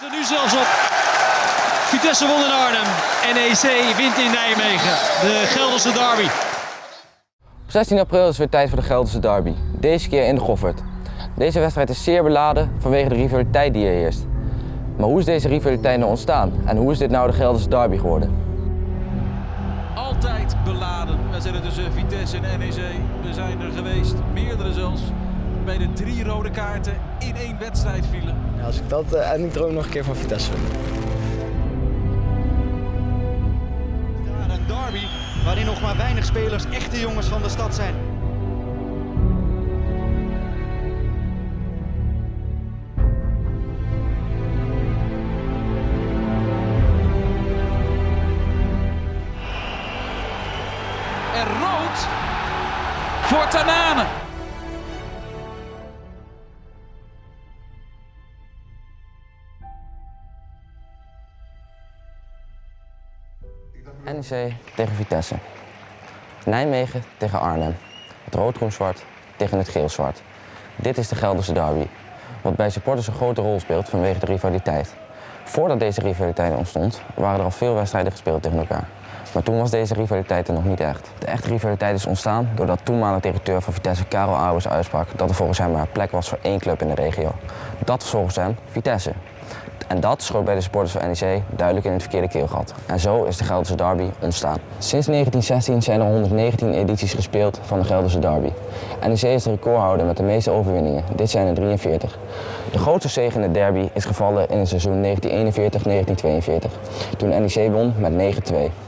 zit er nu zelfs op. Vitesse won in Arnhem. NEC wint in Nijmegen. De Gelderse derby. Op 16 april is het weer tijd voor de Gelderse derby. Deze keer in de Goffert. Deze wedstrijd is zeer beladen vanwege de rivaliteit die er heerst. Maar hoe is deze rivaliteit nou ontstaan? En hoe is dit nou de Gelderse derby geworden? Altijd beladen. We zijn tussen Vitesse en NEC. We zijn er geweest, meerdere zelfs. Bij de drie rode kaarten in één wedstrijd vielen. Ja, als ik dat eh, en ik droom nog een keer van Vitesse een derby waarin nog maar weinig spelers echte jongens van de stad zijn. En rood voor Tanane. NEC tegen Vitesse. Nijmegen tegen Arnhem. Het rood-groen-zwart tegen het geel-zwart. Dit is de Gelderse derby. Wat bij supporters een grote rol speelt vanwege de rivaliteit. Voordat deze rivaliteit ontstond, waren er al veel wedstrijden gespeeld tegen elkaar. Maar toen was deze rivaliteit er nog niet echt. De echte rivaliteit is ontstaan doordat toenmalig directeur van Vitesse Karel Auwers uitsprak dat er volgens hem maar plek was voor één club in de regio. Dat was volgens hem Vitesse. En dat schoot bij de supporters van NEC duidelijk in het verkeerde keelgat. En zo is de Gelderse derby ontstaan. Sinds 1916 zijn er 119 edities gespeeld van de Gelderse derby. NEC is de recordhouder met de meeste overwinningen. Dit zijn er 43. De grootste zege in de derby is gevallen in het seizoen 1941-1942. Toen NEC won met 9-2.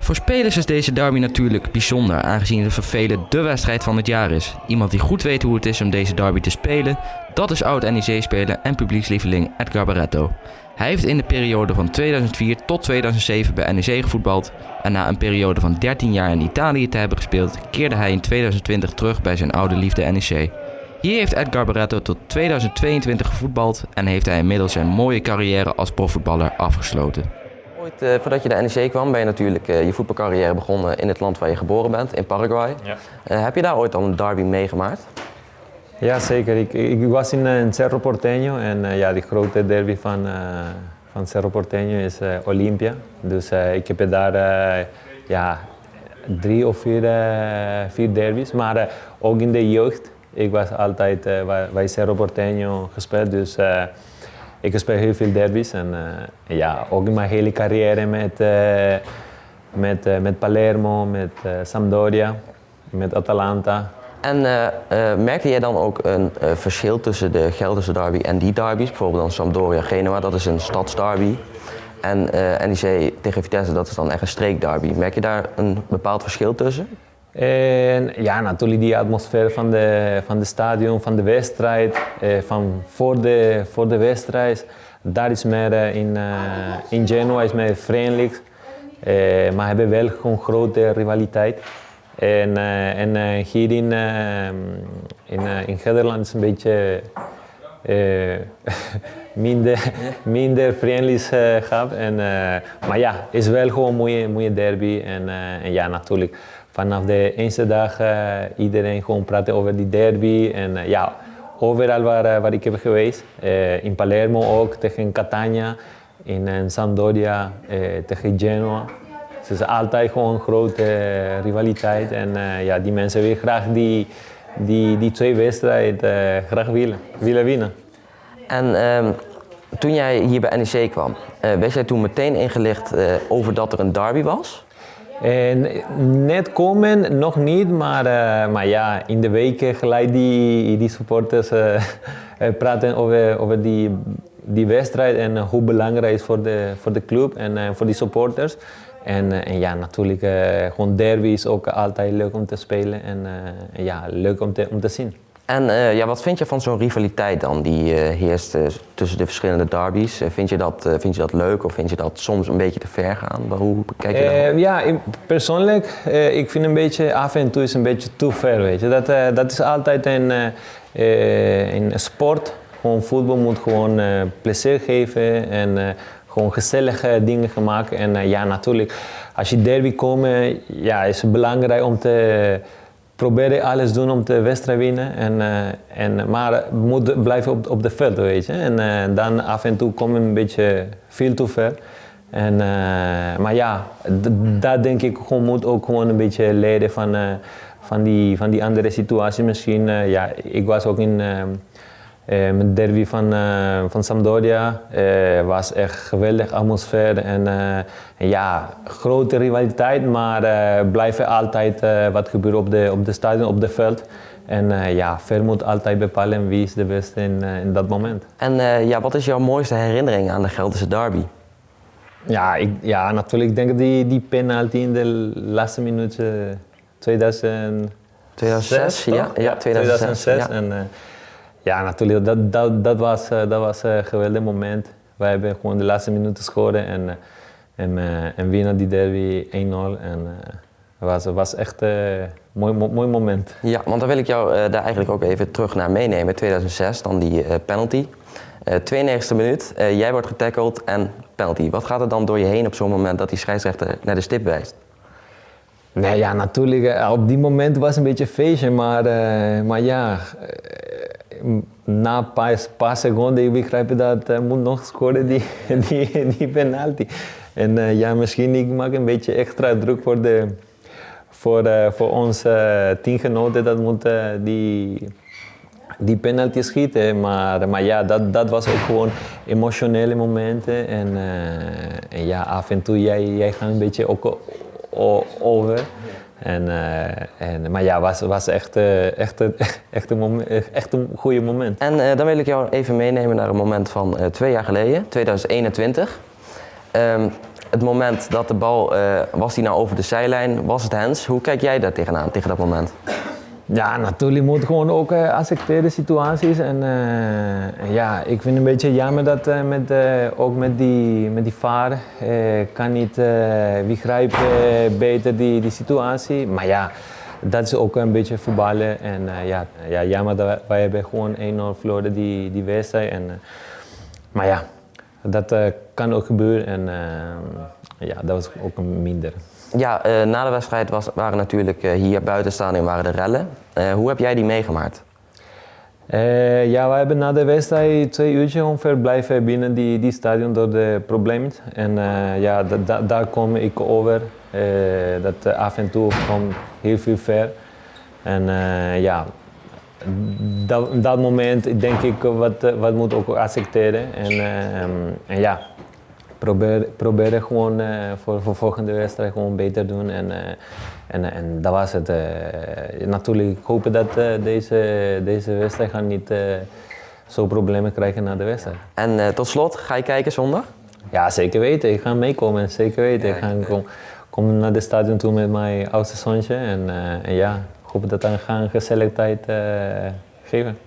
Voor spelers is deze derby natuurlijk bijzonder, aangezien het voor velen de wedstrijd van het jaar is. Iemand die goed weet hoe het is om deze derby te spelen, dat is oud-NEC-speler en publiekslieveling Edgar Barretto. Hij heeft in de periode van 2004 tot 2007 bij NEC gevoetbald en na een periode van 13 jaar in Italië te hebben gespeeld, keerde hij in 2020 terug bij zijn oude liefde NEC. Hier heeft Edgar Barretto tot 2022 gevoetbald en heeft hij inmiddels zijn mooie carrière als profvoetballer afgesloten. Ooit, eh, voordat je de NEC kwam, ben je natuurlijk eh, je voetbalcarrière begonnen in het land waar je geboren bent, in Paraguay. Ja. Eh, heb je daar ooit al een derby meegemaakt? Ja, zeker. Ik, ik was in, in Cerro Porteño en ja, die grote derby van, eh, van Cerro Porteño is Olympia. Dus ik heb daar eh, ja, drie of vier, vier derbies, maar eh, ook in de jeugd. Ik was altijd bij- bij Cerro Porteño gespeeld, dus eh, ik speel heel veel derbies. En eh, ja, ook in mijn hele carrière met, eh, met, eh, met Palermo, met Sampdoria, met Atalanta. En eh, eh, merkte jij dan ook een verschil tussen de Gelderse derby en die derbies? Bijvoorbeeld dan Sampdoria Genoa, dat is een stadsderby. En NEC tegen Vitesse, dat is dan echt een streekderby. Merk je daar een bepaald verschil tussen? En ja, natuurlijk die atmosfeer van de, van de stadion, van de wedstrijd, eh, van voor de, voor de wedstrijd. Daar is meer eh, in, eh, in Genoa is meer vriendelijk, eh, maar hebben wel gewoon grote rivaliteit. En, en hier in, in, in Gelderland is een beetje minder, minder vriendelijk eh, gehad. En, maar ja, het is wel gewoon een mooie, mooie derby. En, en ja, natuurlijk vanaf de eerste dag eh, iedereen gewoon praten over die derby. En eh, ja, overal waar, eh, waar ik heb geweest. In Palermo ook, tegen Catania. In Sampdoria, tegen Genoa. Dus het is altijd gewoon een grote rivaliteit. En ja, die mensen willen graag die, die, die twee wedstrijden graag willen, willen winnen. En ehm, toen jij hier bij NEC kwam, werd jij toen meteen ingelicht over dat er een derby was? En net komen nog niet, maar, eh, maar ja, in de weken gelijk die, die supporters eh, eh, praten over, over die, die wedstrijd en eh, hoe belangrijk het is voor de, voor de club en eh, voor die supporters. En, eh, en ja, natuurlijk, eh, gewoon derby is ook altijd leuk om te spelen en eh, en ja, leuk om te, om te zien. En eh, ja, wat vind je van zo'n rivaliteit dan die eh, heerst eh, tussen de verschillende derbies? Vind, je dat, vind je dat leuk of vind je dat soms een beetje te ver gaan? Hoe kijk je daar? Eh, ja, ik- persoonlijk, ik vind een beetje af en toe is een beetje te ver, weet je. Dat, dat is altijd een, een sport. Gewoon voetbal moet gewoon plezier geven en gewoon gezellige dingen maken. En ja, natuurlijk, als je derby komt, ja, is het belangrijk om te, probeerde alles doen om de wedstrijd te winnen. En, eh, en, maar moet blijven op, op de veld, weet je. En eh, dan af en toe kom een beetje veel te ver. En, eh, maar ja, d- daar denk ik gewoon moet ook gewoon een beetje leren van, van, die, van die andere situatie misschien. ja, ik was ook in eh, eh, met derby van, eh, van Sampdoria. Het was echt geweldig atmosfeer en, eh, ja, grote rivaliteit, maar eh blijven altijd eh, wat gebeurt op de, op de stadion, op het veld. En eh, ja, Ver moet altijd bepalen wie is de beste in, eh, in dat moment. En eh, ja, wat is jouw mooiste herinnering aan de Gelderse derby? Ja, ik, ja natuurlijk denk ik die, die penalty in de laatste minuut eh, 2000. 2006? toch? Ja, ja, 2006. ja. En, eh, ja, natuurlijk, dat, dat, dat was, eh, dat was een geweldig moment. Wij hebben gewoon de laatste minuten gescoord en, eh, en, eh, en winnen die derby 1-0. En eh, het was, was echt een mooi, mo- mooi moment. Ja, want dan wil ik jou eh, daar eigenlijk ook even terug naar meenemen. 2006, dan die eh, penalty. Eh 92e minuut, eh, jij wordt getackled en penalty. Wat gaat er dan door je heen op zo'n moment dat die scheidsrechter naar de stip wijst? Nee, ja, natuurlijk. eh, Op die moment was het een beetje feestje, maar, eh, maar ja, eh, na een paar, seconden ik begrijp dat hij moet nog scoren die, die, die penalty. En eh, ja, misschien ik maak een beetje extra druk voor, de, voor, eh, voor onze teamgenoten dat moeten die, die penalty schieten. Maar, maar ja, dat, dat was ook gewoon emotionele momenten. En, eh, en ja, af en toe jij, jij gaat een beetje ook over. En, eh, en, maar ja, was, was echt, echt, echt, een echt een goede moment. En eh, dan wil ik jou even meenemen naar een moment van eh, twee jaar geleden, 2021. Ehm, het moment dat de bal, was die nou over de zijlijn, was het hens? Hoe kijk jij daar tegenaan, tegen dat moment? Ja, natuurlijk moet gewoon ook eh, accepteren situaties. En en ja, ik vind een beetje jammer dat eh, met, ook met die, met die eh, kan niet begrijpen beter die, die situatie. Maar ja, dat is ook een beetje voetballen. En ja, ja, jammer dat wij, hebben gewoon 1-0 verloren die, die wedstrijd. En, maar ja, dat kan ook gebeuren. En eh, ja, dat was ook een minder. Ja, eh, na de wedstrijd was, waren natuurlijk eh, hier buiten staan en waren de rellen. Hoe heb jij die meegemaakt? Ja, we hebben na de wedstrijd twee uurtjes ongeveer blijven binnen die, die stadion door de problemen. En ja, da- da- daar kom ik over. Dat af en toe kwam heel veel ver. En ja, dat, dat moment denk ik wat, wat moet ook accepteren. En, en ja, probeer, proberen gewoon eh, voor, voor volgende wedstrijd gewoon beter doen. En, eh, en, en dat was het. eh. natuurlijk, ik hoop dat deze, deze wedstrijd gaan niet zo problemen krijgen na de wedstrijd. En tot slot, ga je kijken zondag? Ja, zeker weten. Ik ga meekomen, zeker weten. ik ga kom, kom naar de stadion toe met mijn oudste zoontje. En, en ja, ik hoop dat we gaan een gezellige tijd geven.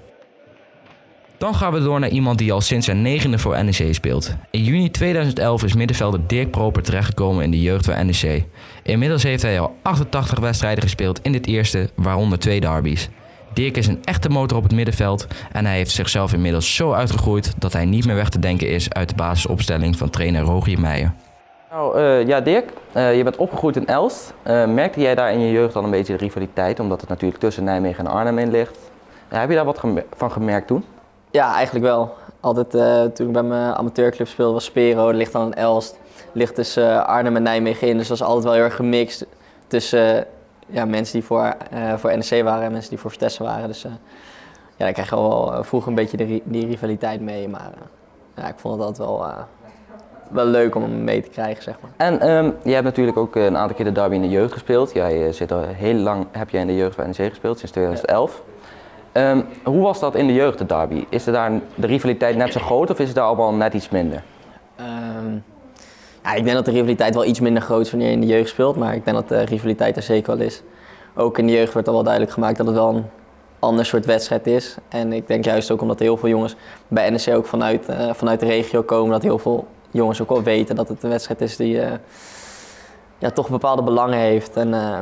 Dan gaan we door naar iemand die al sinds zijn negende voor NEC speelt. In juni 2011 is middenvelder Dirk Proper terechtgekomen in de jeugd van NEC. Inmiddels heeft hij al 88 wedstrijden gespeeld in dit eerste, waaronder twee derbies. Dirk is een echte motor op het middenveld en hij heeft zichzelf inmiddels zo uitgegroeid dat hij niet meer weg te denken is uit de basisopstelling van trainer Rogier Meijer. Nou, eh, ja Dirk, eh, je bent opgegroeid in Elst. Eh, merkte jij daar in je jeugd al een beetje de rivaliteit, omdat het natuurlijk tussen Nijmegen en Arnhem in ligt? Heb je daar wat van gemerkt toen? Ja, eigenlijk wel. Altijd eh, toen ik bij mijn amateurclub speelde was Spero, ligt dan in Elst. Ligt tussen eh, Arnhem en Nijmegen in, dus dat was altijd wel heel erg gemixt tussen ja, mensen die voor, eh, voor NEC waren en mensen die voor Vitesse waren. Dus ja, daar krijg je wel vroeger een beetje de die rivaliteit mee, maar ja, ik vond het altijd wel, wel leuk om hem mee te krijgen, zeg maar. En ehm, jij hebt natuurlijk ook een aantal keer de derby in de jeugd gespeeld. Jij zit al heel lang, heb jij in de jeugd bij NEC gespeeld, sinds 2011. Ehm, hoe was dat in de jeugd, de derby? Is er daar de rivaliteit net zo groot of is het daar allemaal net iets minder? Ehm, ja, ik denk dat de rivaliteit wel iets minder groot is wanneer je in de jeugd speelt, maar ik denk dat de rivaliteit er zeker wel is. Ook in de jeugd wordt al wel duidelijk gemaakt dat het wel een ander soort wedstrijd is. En ik denk juist ook omdat heel veel jongens bij NEC ook vanuit, eh, vanuit de regio komen, dat heel veel jongens ook wel weten dat het een wedstrijd is die eh, ja, toch bepaalde belangen heeft. En eh,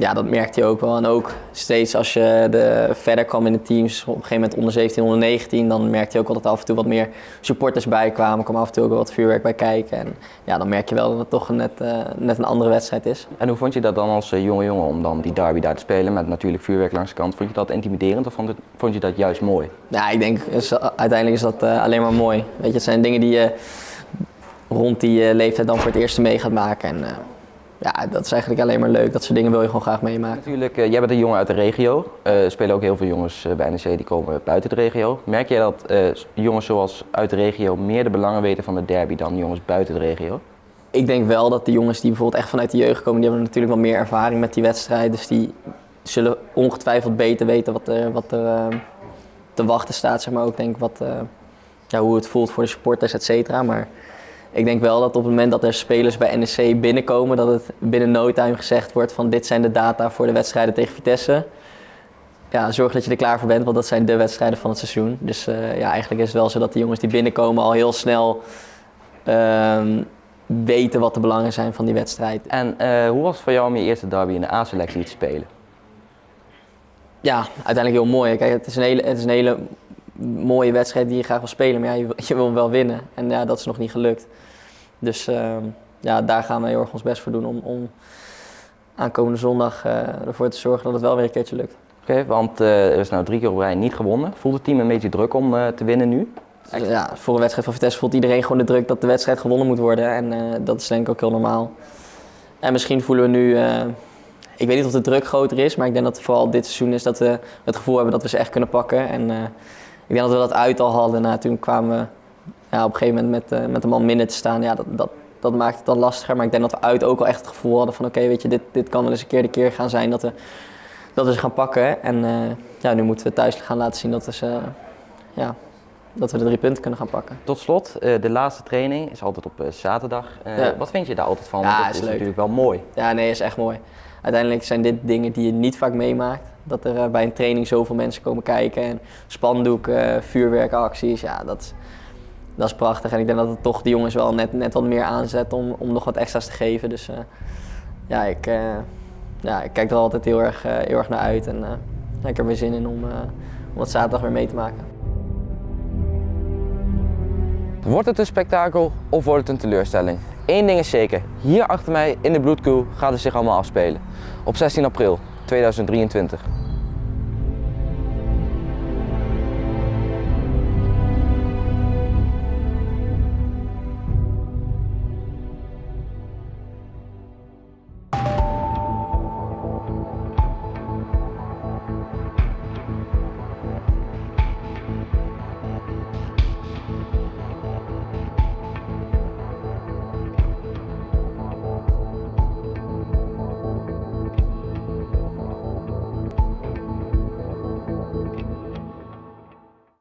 ja, dat merkte je ook wel. En ook steeds als je de, verder kwam in de teams, op een gegeven moment onder 17, onder 19, dan merkte je ook wel dat er af en toe wat meer supporters bij kwamen. kwam af en toe ook wel wat vuurwerk bij kijken. En ja, dan merk je wel dat het toch net, eh, net een andere wedstrijd is. En hoe vond je dat dan als eh, jonge jongen om dan die derby daar te spelen met natuurlijk vuurwerk langs de kant? Vond je dat intimiderend of vond, het- vond je dat juist mooi? Ja, ik denk is, uiteindelijk is dat eh, alleen maar mooi. Weet je, het zijn dingen die je rond die eh, leeftijd dan voor het eerst mee gaat maken. En eh, ja, dat is eigenlijk alleen maar leuk. Dat soort dingen wil je gewoon graag meemaken. Natuurlijk, eh, jij bent een jongen uit de regio. Eh, Er spelen ook heel veel jongens eh, bij NEC die komen buiten de regio. Merk jij dat jongens zoals uit de regio meer de belangen weten van de derby dan jongens buiten de regio? Ik denk wel dat de jongens die bijvoorbeeld echt vanuit de jeugd komen, die hebben natuurlijk wel meer ervaring met die wedstrijd. Dus die zullen ongetwijfeld beter weten wat er, wat er te wachten staat. Zeg maar ook denk ik wat, ja, hoe het voelt voor de supporters, et cetera. Maar ik denk wel dat op het moment dat er spelers bij NEC binnenkomen, dat het binnen no time gezegd wordt van dit zijn de data voor de wedstrijden tegen Vitesse. Ja, zorg dat je er klaar voor bent, want dat zijn de wedstrijden van het seizoen. Dus eh, ja, eigenlijk is het wel zo dat de jongens die binnenkomen al heel snel ehm, weten wat de belangen zijn van die wedstrijd. En eh, hoe was het voor jou om je eerste derby in de A-selectie te spelen? Ja, uiteindelijk heel mooi. Kijk, het is een hele, het is een hele mooie wedstrijd die je graag wil spelen, maar ja, je, wil- je wil hem wel winnen. En ja, dat is nog niet gelukt. Dus ehm, ja, daar gaan we heel erg ons best voor doen om, om aankomende zondag eh, ervoor te zorgen dat het wel weer een keertje lukt. Oké, want eh, er is nou drie keer op rij niet gewonnen. Voelt het team een beetje druk om eh, te winnen nu? Ja, voor een wedstrijd van Vitesse voelt iedereen gewoon de druk dat de wedstrijd gewonnen moet worden. En dat is denk ik ook heel normaal. En misschien voelen we nu, ik weet niet of de druk groter is, maar ik denk dat het vooral dit seizoen is dat we het gevoel hebben dat we ze echt kunnen pakken. En ik denk dat we dat uit al hadden. Nou, toen kwamen we ja, op een gegeven moment met, eh, met een man minder te staan. Ja, dat, dat, dat maakt het dan lastiger. Maar ik denk dat we uit ook al echt het gevoel hadden van oké, weet je, dit, dit kan wel eens een keer de keer gaan zijn dat we, dat we ze gaan pakken. En eh, ja, nu moeten we thuis gaan laten zien dat we, ze, ja, dat we de drie punten kunnen gaan pakken. Tot slot, eh, de laatste training is altijd op eh, zaterdag. Eh, Ja. Wat vind je daar altijd van? Ja, dat is is leuk. natuurlijk wel mooi. Ja, nee, is echt mooi. Uiteindelijk zijn dit dingen die je niet vaak meemaakt. Dat er eh, bij een training zoveel mensen komen kijken en spandoeken, vuurwerkacties, ja, dat, is- dat is prachtig. En ik denk dat het toch de jongens wel net, net wat meer aanzet om, om nog wat extra's te geven. Dus eh, ja, ik, eh, ja, ik kijk er altijd heel erg, eh, heel erg naar uit en eh, ik heb er weer zin in om, eh, om het zaterdag weer mee te maken. Wordt het een spektakel of wordt het een teleurstelling? Eén ding is zeker, hier achter mij in de Bloedkoe gaat het zich allemaal afspelen. Op 16 april 2023.